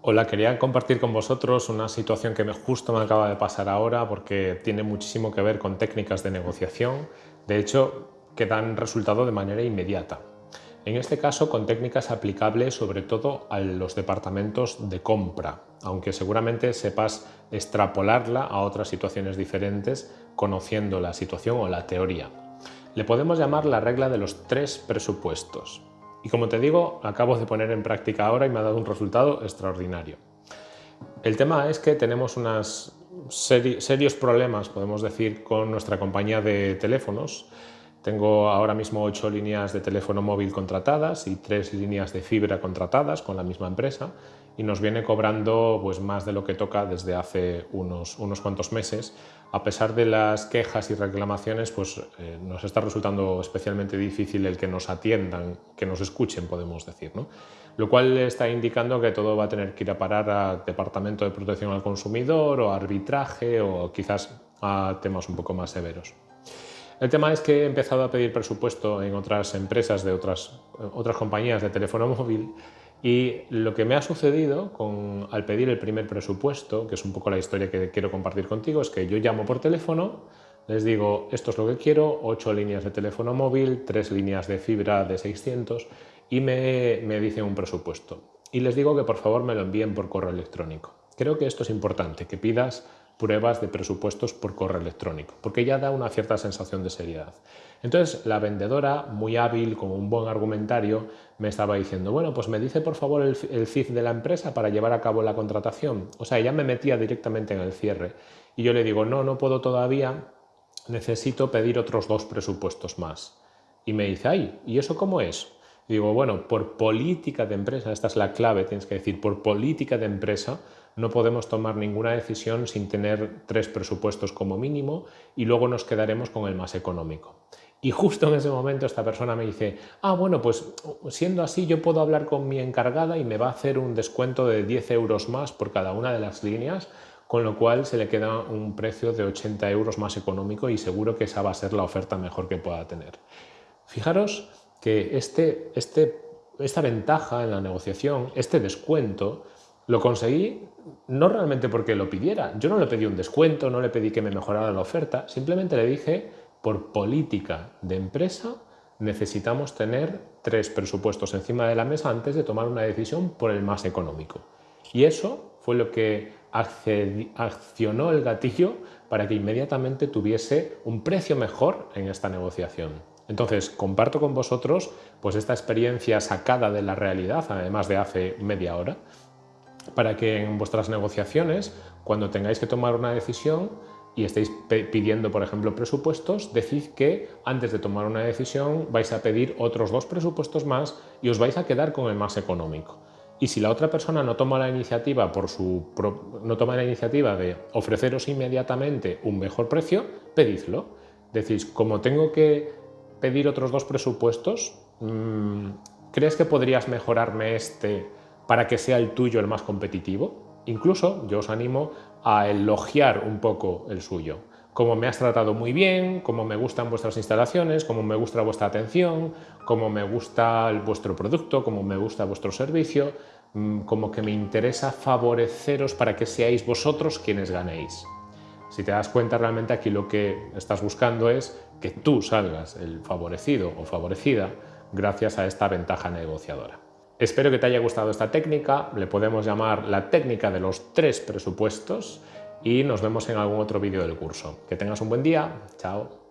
Hola, quería compartir con vosotros una situación que justo me acaba de pasar ahora porque tiene muchísimo que ver con técnicas de negociación, de hecho que dan resultado de manera inmediata. En este caso con técnicas aplicables sobre todo a los departamentos de compra, aunque seguramente sepas extrapolarla a otras situaciones diferentes conociendo la situación o la teoría. Le podemos llamar la regla de los tres presupuestos. Y como te digo, acabo de poner en práctica ahora y me ha dado un resultado extraordinario. El tema es que tenemos unos serios problemas, podemos decir, con nuestra compañía de teléfonos. Tengo ahora mismo ocho líneas de teléfono móvil contratadas y tres líneas de fibra contratadas con la misma empresa y nos viene cobrando pues, más de lo que toca desde hace unos, unos cuantos meses. A pesar de las quejas y reclamaciones, pues eh, nos está resultando especialmente difícil el que nos atiendan, que nos escuchen, podemos decir. ¿no? Lo cual está indicando que todo va a tener que ir a parar al Departamento de Protección al Consumidor o arbitraje o quizás a temas un poco más severos. El tema es que he empezado a pedir presupuesto en otras empresas de otras, otras compañías de teléfono móvil y lo que me ha sucedido con, al pedir el primer presupuesto, que es un poco la historia que quiero compartir contigo, es que yo llamo por teléfono, les digo esto es lo que quiero, 8 líneas de teléfono móvil, 3 líneas de fibra de 600 y me, me dicen un presupuesto. Y les digo que por favor me lo envíen por correo electrónico. Creo que esto es importante, que pidas pruebas de presupuestos por correo electrónico, porque ya da una cierta sensación de seriedad. Entonces la vendedora, muy hábil, con un buen argumentario, me estaba diciendo, bueno, pues me dice por favor el, el CIF de la empresa para llevar a cabo la contratación. O sea, ella me metía directamente en el cierre. Y yo le digo, no, no puedo todavía, necesito pedir otros dos presupuestos más. Y me dice, ay, ¿y eso cómo es? digo, bueno, por política de empresa, esta es la clave, tienes que decir, por política de empresa no podemos tomar ninguna decisión sin tener tres presupuestos como mínimo y luego nos quedaremos con el más económico. Y justo en ese momento esta persona me dice, ah, bueno, pues siendo así yo puedo hablar con mi encargada y me va a hacer un descuento de 10 euros más por cada una de las líneas, con lo cual se le queda un precio de 80 euros más económico y seguro que esa va a ser la oferta mejor que pueda tener. Fijaros que este, este, esta ventaja en la negociación, este descuento, lo conseguí no realmente porque lo pidiera. Yo no le pedí un descuento, no le pedí que me mejorara la oferta, simplemente le dije, por política de empresa, necesitamos tener tres presupuestos encima de la mesa antes de tomar una decisión por el más económico. Y eso fue lo que accionó el gatillo para que inmediatamente tuviese un precio mejor en esta negociación. Entonces, comparto con vosotros pues, esta experiencia sacada de la realidad, además de hace media hora, para que en vuestras negociaciones, cuando tengáis que tomar una decisión y estéis pidiendo, por ejemplo, presupuestos, decid que antes de tomar una decisión vais a pedir otros dos presupuestos más y os vais a quedar con el más económico. Y si la otra persona no toma la iniciativa por su no toma la iniciativa de ofreceros inmediatamente un mejor precio, pedidlo. Decís, como tengo que pedir otros dos presupuestos? Mm, ¿Crees que podrías mejorarme este para que sea el tuyo el más competitivo? Incluso yo os animo a elogiar un poco el suyo. Como me has tratado muy bien, como me gustan vuestras instalaciones, como me gusta vuestra atención, como me gusta vuestro producto, como me gusta vuestro servicio, mm, como que me interesa favoreceros para que seáis vosotros quienes ganéis. Si te das cuenta, realmente aquí lo que estás buscando es que tú salgas el favorecido o favorecida gracias a esta ventaja negociadora. Espero que te haya gustado esta técnica, le podemos llamar la técnica de los tres presupuestos y nos vemos en algún otro vídeo del curso. Que tengas un buen día, chao.